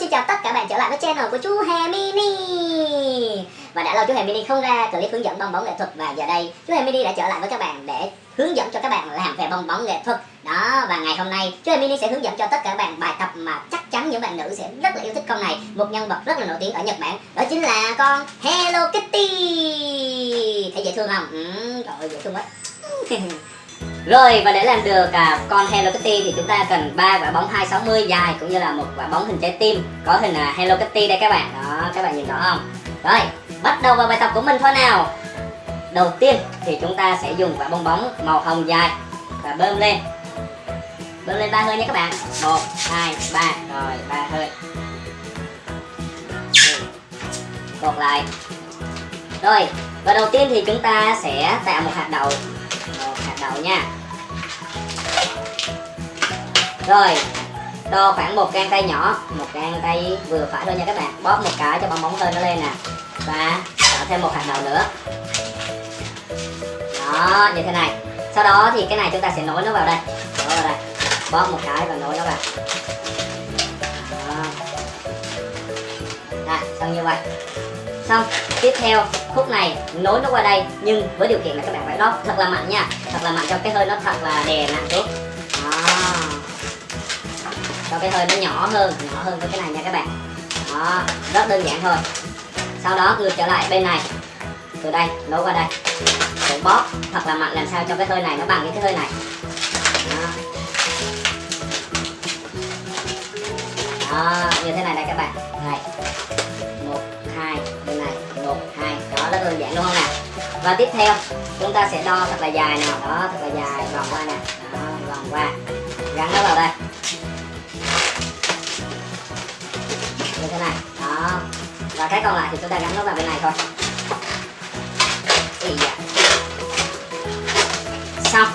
xin chào tất cả bạn trở lại với channel của chú Hè Mini. Và đã lâu chú Hè Mini không ra clip hướng dẫn bong bóng nghệ thuật Và giờ đây chú Hè Mini đã trở lại với các bạn để hướng dẫn cho các bạn làm về bong bóng nghệ thuật. Đó, và ngày hôm nay chú Hè Mini sẽ hướng dẫn cho tất cả các bạn bài tập mà chắc chắn những bạn nữ sẽ rất là yêu thích con này. Một nhân vật rất là nổi tiếng ở Nhật Bản Đó chính là con Hello Kitty. Thấy dễ thương không? Ừ, trời ơi dễ thương quá. Rồi và để làm được à, con Hello Kitty thì chúng ta cần ba quả bóng 260 dài cũng như là một quả bóng hình trái tim có hình à, Hello Kitty đây các bạn. Đó, các bạn nhìn rõ không? Rồi, bắt đầu vào bài tập của mình thôi nào. Đầu tiên thì chúng ta sẽ dùng quả bong bóng màu hồng dài và bơm lên. Bơm lên ba hơi nha các bạn. 1 2 3 rồi ba hơi. Cột lại. Rồi, và đầu tiên thì chúng ta sẽ tạo một hạt đậu một hạt đậu nha rồi đo khoảng một gang tay nhỏ một gang tay vừa phải thôi nha các bạn. Bóp một cái cho bong bóng hơi nó lên nè. Và tạo thêm một hạt đậu nữa. Đó như thế này. Sau đó thì cái này chúng ta sẽ nối nó vào đây. Nối vào đây. Bóp một cái và nối nó vào. Đó. Đây, xong như vậy. Xong tiếp theo khúc này nối nó qua đây nhưng với điều kiện là các bạn phải lót thật là mạnh nha. Thật là mạnh cho cái hơi nó thật là đè nặng xuống. Đó cho cái hơi nó nhỏ hơn nhỏ hơn với cái này nha các bạn. Đó, rất đơn giản thôi. Sau đó ngược trở lại bên này, từ đây nối qua đây. Để bóp, thật là mạnh, làm sao cho cái hơi này nó bằng với cái hơi này. Đó. đó, như thế này đây các bạn. Đây. Một, hai bên này. Một, hai. Đó, rất đơn giản, đúng không nào? Và tiếp theo, chúng ta sẽ đo thật là dài nào. Đó, thật là dài, vòng qua nè. Đó, vòng qua. Gắn nó vào đây. Và cái còn lại thì chúng ta gắn nó vào bên này thôi. Dạ. xong.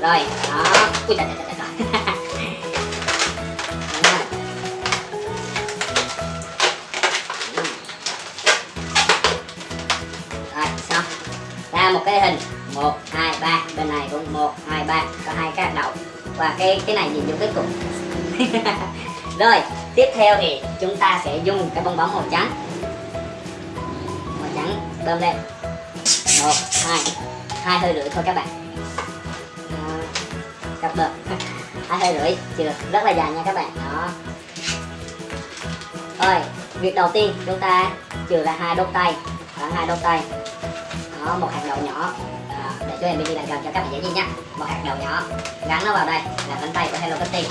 Rồi, đó. Ui, trời trời trời rồi. xong. Ra một cái hình. Một, hai, ba. Bên này cũng một, hai, ba. Có hai cái đậu và cái cái này nhìn vô cái cục. rồi tiếp theo thì chúng ta sẽ dùng cái bong bóng màu trắng. Màu trắng bơm lên. Một hai. Hai hơi rưỡi thôi các bạn. Đó. cặp bơm. Hai hơi rưỡi chưa. Rất là dài nha các bạn. Đó. Rồi việc đầu tiên chúng ta trừ ra hai đốt tay. Khoảng hai đốt tay. Đó một hạt đậu nhỏ. À, để cho em đi làm gần cho các bạn dễ nhìn nha một hạt đậu nhỏ. Gắn nó vào đây là cánh tay của Hello Kitty.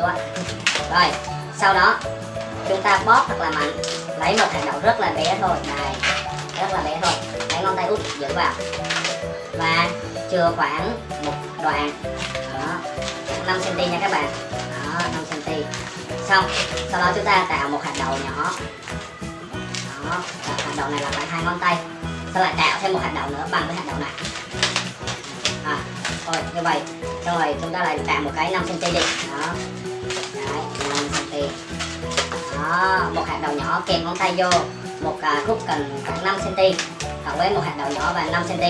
Đừng rồi, sau đó, chúng ta bóp thật là mạnh. Lấy một hạt đậu rất là bé thôi. Này, rất là bé thôi. Lấy ngón tay út giữ vào. Và chừa khoảng một đoạn. Đó 5 cm nha các bạn. Đó 5 cm xong, sau đó chúng ta tạo một hạt đậu nhỏ. Đó hạt đậu này là khoảng hai ngón tay. Sau lại tạo thêm một hạt đậu nữa bằng với hạt đậu này. À rồi như vậy. Xong rồi, chúng ta lại tạo một cái 5 cm đi. Đó. Đó một hạt đậu nhỏ kèm ngón tay vô một à, khúc cần khoảng 5 cm cộng với một hạt đậu nhỏ và 5 cm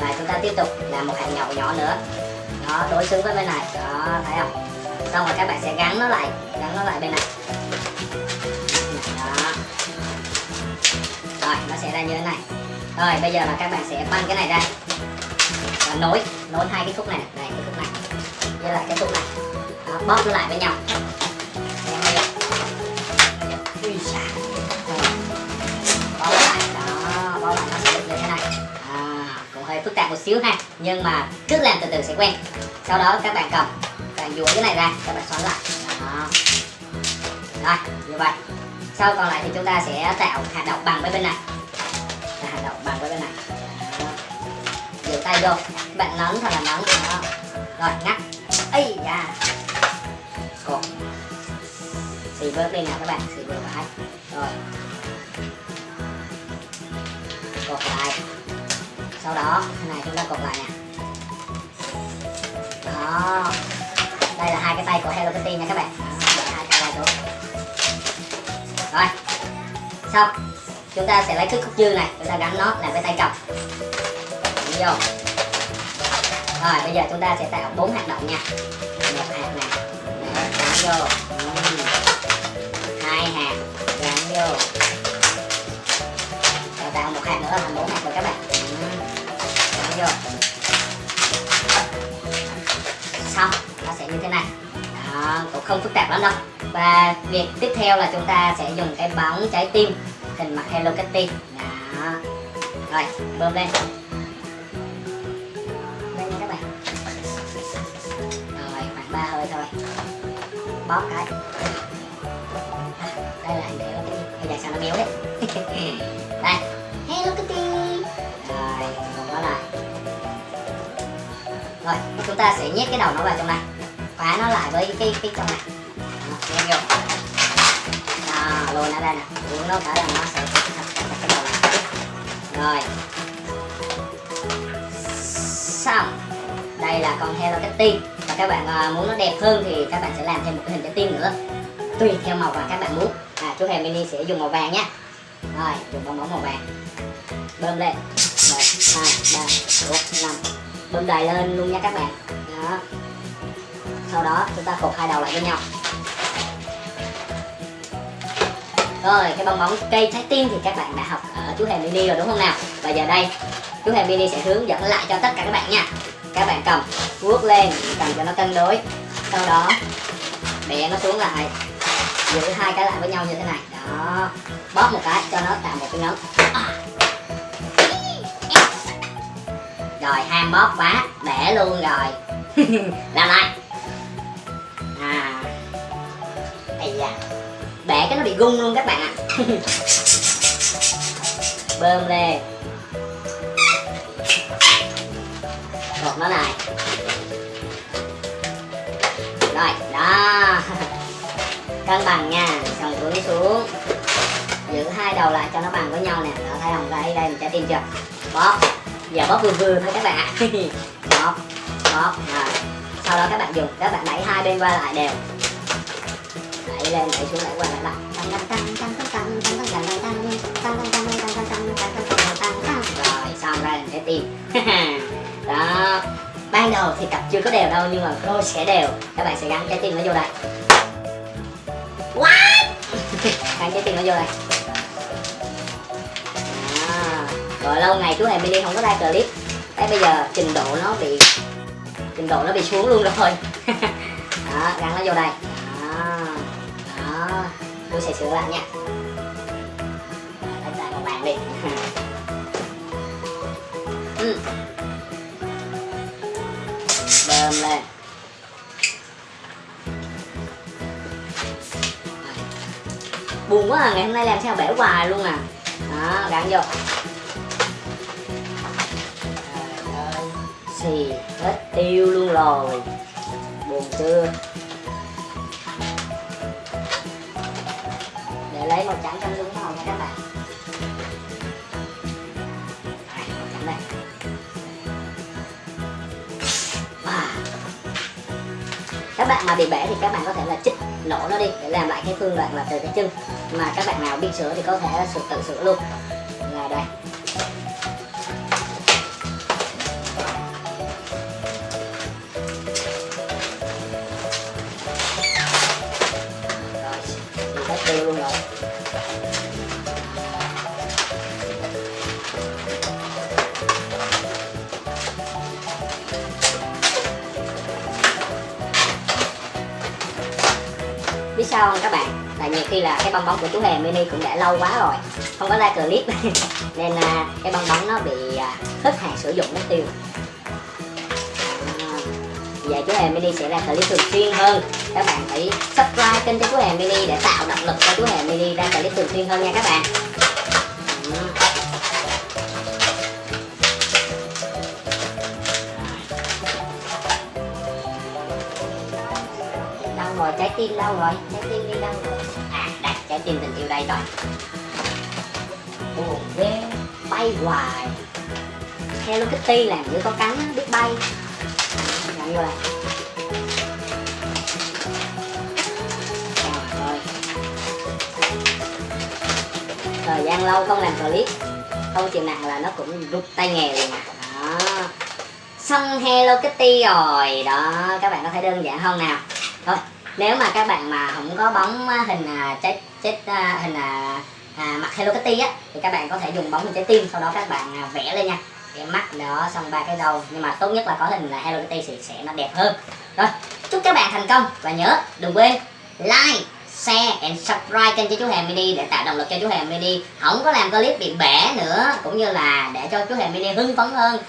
và chúng ta tiếp tục làm một hạt nhậu nhỏ nữa. Đó đối xứng với bên này. Đó thấy không? Xong rồi các bạn sẽ gắn nó lại gắn nó lại bên này. Đó. Rồi nó sẽ ra như thế này. Rồi bây giờ là các bạn sẽ băng cái này ra. Và nối nối hai cái khúc này. Này cái khúc này. Với lại cái khúc này. Đó, bóp nó lại với nhau. Ui xa. Lại đó lại nó sẽ được như thế này à, cũng hơi phức tạp một xíu ha nhưng mà cứ làm từ từ sẽ quen sau đó các bạn cầm bạn duỗi cái này ra các bạn xoắn lại đó rồi như vậy sau còn lại thì chúng ta sẽ tạo hạt đậu bằng với bên này Là hạt đậu bằng với bên này giữ tay vô các bạn nấn thật là nấn đó rồi ngắt ấy da cột xì vớt lên nào các bạn xì vừa phải. Rồi. Cột lại. Sau đó cái này chúng ta cột lại nè. Đó. Đây là hai cái tay của Hello Kitty nha các bạn. Đó, hai tay ra xuống. Rồi. Xong. Chúng ta sẽ lấy cái khúc dư này chúng ta gắn nó làm cái tay cầm. Đi vô rồi bây giờ chúng ta sẽ tạo bốn hạt động nha. Một hạt nè. Gắn vô. Hạt gắn vô. Rồi vào một hạt nữa là thành bốn hạt rồi các bạn. Ừm. gắn vô. Xong nó sẽ như thế này. Đó, cũng không phức tạp lắm đâu. Và việc tiếp theo là chúng ta sẽ dùng cái bóng trái tim hình mặt Hello Kitty. Đó. Rồi bơm lên. Lên các bạn. Rồi khoảng ba hơi thôi. Bóp cái đây là hình Kitty bây giờ sao nó béo đấy? Đây. Hello Kitty. Rồi còn nó lại rồi chúng ta sẽ nhét cái đầu nó vào trong này. Khóa nó lại với cái cái trong này. Nhét vô đó lùi nó ra nè. Uống nó cả là nó sẽ cái đầu này. Rồi. Xong. Đây là con Hello Kitty. Và các bạn à, muốn nó đẹp hơn thì các bạn sẽ làm thêm một cái hình trái tim nữa. Tùy theo màu vàng các bạn muốn chú hề mini sẽ dùng màu vàng nhé. Rồi, dùng bong bóng màu vàng. Bơm lên. Một, hai, ba, bốn, năm. Bơm đầy lên luôn nha các bạn. Đó. Sau đó, chúng ta cột hai đầu lại với nhau. Rồi, cái bong bóng cây trái tim thì các bạn đã học ở chú hề mini rồi đúng không nào? Và giờ đây, chú hề mini sẽ hướng dẫn lại cho tất cả các bạn nha. Các bạn cầm vuốt lên, cầm cho nó cân đối. Sau đó, bẻ nó xuống lại giữ hai cái lại với nhau như thế này. Đó. Bóp một cái, cho nó tạo một cái nấm à. rồi, ham bóp quá bẻ luôn rồi. Làm lại. À. Ây da. Bẻ cái nó bị gung luôn các bạn ạ. Bơm lên. Cột nó này rồi, đó. cân bằng nha. Xong xuống xuống. Giữ hai đầu lại cho nó bằng với nhau nè. Đó, thấy không? Đây đây, mình trái tim chưa? Bóp. Giờ bóp vừa vừa thôi các bạn. Ạ bóp bóp. Rồi. Sau đó các bạn dùng. Các bạn đẩy hai bên qua lại đều. Đẩy lên, đẩy xuống, đẩy qua lại lại. Tăng tăng tăng tăng tăng tăng tăng tăng tăng tăng tăng tăng tăng tăng tăng tăng tăng tăng tăng rồi, xong ra làm trái tim đó. Ban đầu thì cặp chưa có đều đâu, nhưng mà cô sẽ đều. Các bạn sẽ gắn trái tim nó vô đây what? Gắn cho tiền nó vô đây. À, rồi lâu ngày chú hề mini không có ra clip. Thế bây giờ trình độ nó bị trình độ nó bị xuống luôn rồi. Đó gắn nó vô đây. Đó đó. Tôi sẽ sửa lại nha. Đánh lại một bạn đi ừ. bơm lên. Buồn quá à ngày hôm nay làm sao bể hoài luôn à. Đó gắn vô. Xì hết tiêu luôn rồi. Buồn chưa? Để lấy màu trắng trong đúng màu nha các bạn. Đây, các bạn mà bị bể thì các bạn có thể là chích nổ nó đi, để làm lại cái phương đoạn là từ cái chân. Mà các bạn nào biết sửa thì có thể sửa tự sửa luôn. Là đây. Sao không các bạn. Là nhiều khi là cái bong bóng của chú hề, mini cũng đã lâu quá rồi, không có ra clip. Nên là cái bong bóng nó bị à, hết hạn sử dụng mất tiêu. À, Vậy chú hề, mini sẽ ra clip thường xuyên hơn. Các bạn hãy subscribe kênh cho chú hề, mini để tạo động lực cho chú hề, mini ra clip thường xuyên hơn nha các bạn. Trái tim đâu rồi? Trái tim đi đâu rồi? À đây, trái tim tình yêu đây rồi. Buồn ghê, bay hoài. Hello Kitty làm giữa có cánh biết bay. Nhận vô đây thời gian lâu không làm clip. Không chịu nặng là nó cũng rút tay nghề liền. À đó. Xong Hello Kitty rồi. Đó, các bạn có thấy đơn giản không nào? Thôi nếu mà các bạn mà không có bóng à, hình chết trái à, hình à, à, mặt Hello Kitty á thì các bạn có thể dùng bóng hình trái tim sau đó các bạn à, vẽ lên nha. Cái mắt đó xong ba cái đầu. Nhưng mà tốt nhất là có hình là Hello Kitty thì sẽ nó đẹp hơn. Rồi chúc các bạn thành công. Và nhớ đừng quên like share and subscribe kênh cho chú Hèm Mini để tạo động lực cho chú Hèm Mini. Không có làm clip bị bẻ nữa cũng như là để cho chú Hèm Mini hưng phấn hơn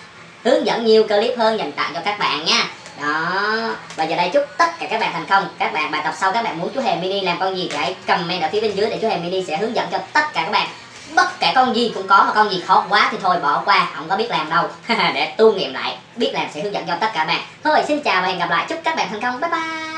hướng dẫn nhiều clip hơn dành tặng cho các bạn nha đó. Và giờ đây chúc tất cả các bạn thành công. Các bạn, bài tập sau các bạn muốn chú hề Mini làm con gì hãy comment ở phía bên dưới để chú hề Mini sẽ hướng dẫn cho tất cả các bạn. Bất kể con gì cũng có mà con gì khó quá thì thôi bỏ qua, không có biết làm đâu. Để tu nghiệm lại, biết làm sẽ hướng dẫn cho tất cả bạn. Thôi, xin chào và hẹn gặp lại. Chúc các bạn thành công. Bye bye.